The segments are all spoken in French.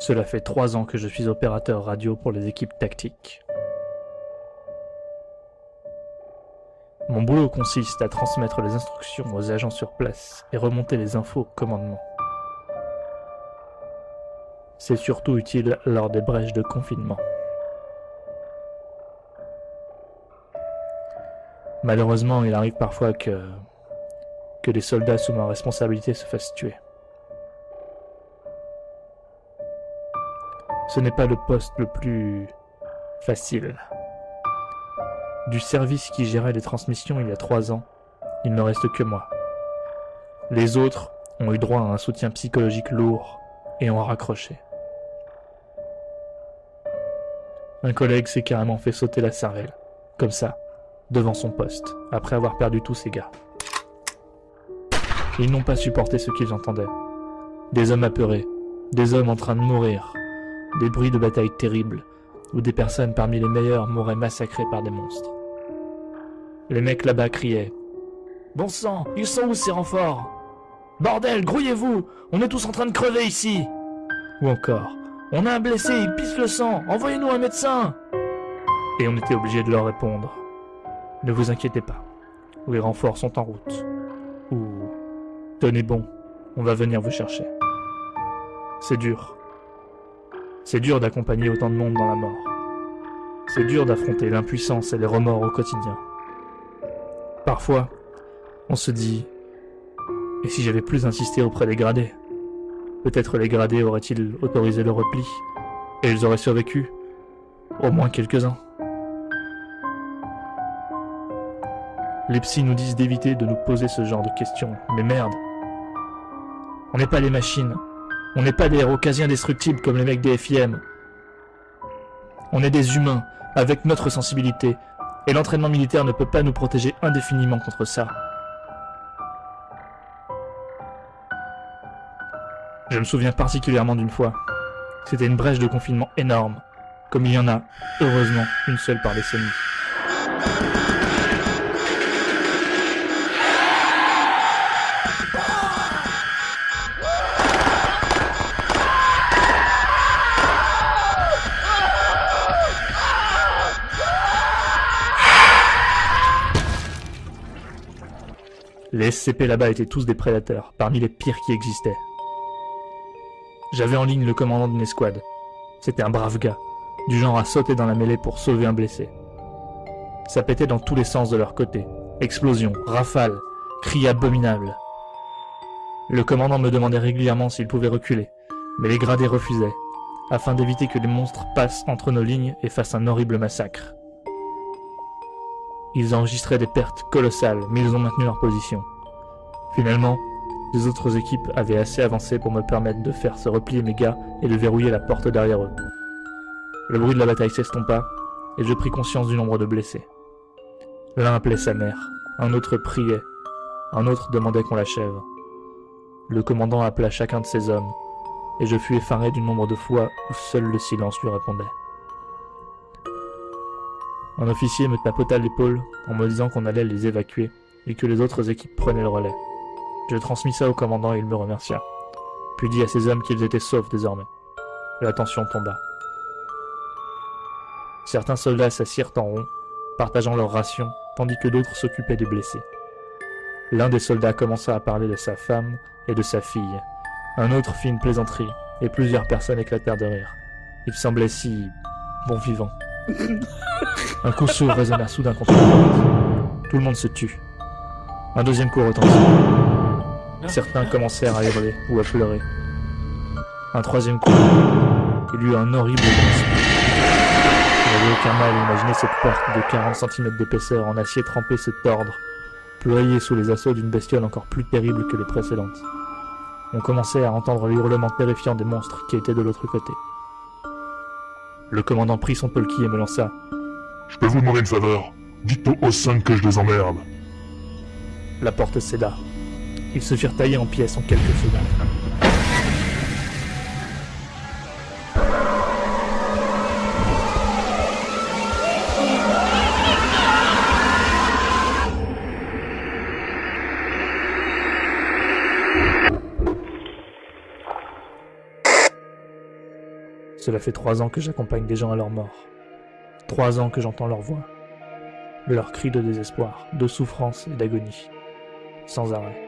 Cela fait trois ans que je suis opérateur radio pour les équipes tactiques. Mon boulot consiste à transmettre les instructions aux agents sur place et remonter les infos au commandement. C'est surtout utile lors des brèches de confinement. Malheureusement, il arrive parfois que, que des soldats sous ma responsabilité se fassent tuer. Ce n'est pas le poste le plus facile. Du service qui gérait les transmissions il y a trois ans, il ne reste que moi. Les autres ont eu droit à un soutien psychologique lourd et ont raccroché. Un collègue s'est carrément fait sauter la cervelle, comme ça, devant son poste, après avoir perdu tous ses gars. Ils n'ont pas supporté ce qu'ils entendaient. Des hommes apeurés, des hommes en train de mourir, des bruits de bataille terribles, où des personnes parmi les meilleurs mouraient massacrées par des monstres. Les mecs là-bas criaient « Bon sang, ils sont où ces renforts? Bordel, grouillez-vous On est tous en train de crever ici !» Ou encore « On a un blessé, il pisse le sang Envoyez-nous un médecin !» Et on était obligé de leur répondre « Ne vous inquiétez pas, les renforts sont en route. » Ou « Tenez bon, on va venir vous chercher. » C'est dur. C'est dur d'accompagner autant de monde dans la mort. C'est dur d'affronter l'impuissance et les remords au quotidien. Parfois, on se dit « Et si j'avais plus insisté auprès des gradés Peut-être les gradés auraient-ils autorisé le repli, et ils auraient survécu Au moins quelques-uns. Les psys nous disent d'éviter de nous poser ce genre de questions, mais merde On n'est pas des machines, on n'est pas des héros quasi indestructibles comme les mecs des FIM. On est des humains, avec notre sensibilité, et l'entraînement militaire ne peut pas nous protéger indéfiniment contre ça. Je me souviens particulièrement d'une fois. C'était une brèche de confinement énorme, comme il y en a, heureusement, une seule par décennie. Les SCP là-bas étaient tous des prédateurs, parmi les pires qui existaient. J'avais en ligne le commandant d'une escouade. C'était un brave gars, du genre à sauter dans la mêlée pour sauver un blessé. Ça pétait dans tous les sens de leur côté. Explosions, rafales, cris abominables. Le commandant me demandait régulièrement s'il pouvait reculer, mais les gradés refusaient, afin d'éviter que les monstres passent entre nos lignes et fassent un horrible massacre. Ils enregistraient des pertes colossales, mais ils ont maintenu leur position. Finalement, les autres équipes avaient assez avancé pour me permettre de faire se replier mes gars et de verrouiller la porte derrière eux. Le bruit de la bataille s'estompa, et je pris conscience du nombre de blessés. L'un appelait sa mère, un autre priait, un autre demandait qu'on l'achève. Le commandant appela chacun de ses hommes, et je fus effaré du nombre de fois où seul le silence lui répondait. Un officier me tapota l'épaule en me disant qu'on allait les évacuer et que les autres équipes prenaient le relais. Je transmis ça au commandant et il me remercia, puis dit à ses hommes qu'ils étaient saufs désormais. La tension tomba. Certains soldats s'assirent en rond, partageant leurs rations, tandis que d'autres s'occupaient des blessés. L'un des soldats commença à parler de sa femme et de sa fille. Un autre fit une plaisanterie, et plusieurs personnes éclatèrent de rire. Il semblait si... bon vivant. Un coup sourd résonna soudain contre le Tout le monde se tut. Un deuxième coup retentit. Certains commencèrent à hurler ou à pleurer. Un troisième coup. Il y eut un horrible. Il n'avait aucun mal à imaginer cette porte de 40 cm d'épaisseur en acier trempé se tordre, ployer sous les assauts d'une bestiole encore plus terrible que les précédentes. On commençait à entendre les hurlements terrifiants des monstres qui étaient de l'autre côté. Le commandant prit son polki et me lança. Je peux vous demander une faveur Dites aux 5 que je les emmerde. La porte céda. Ils se firent tailler en pièces en quelques secondes. Cela fait trois ans que j'accompagne des gens à leur mort. Trois ans que j'entends leur voix. Leurs cris de désespoir, de souffrance et d'agonie. Sans arrêt.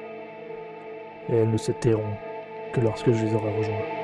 Et elles ne se tairont que lorsque je les aurai rejoints.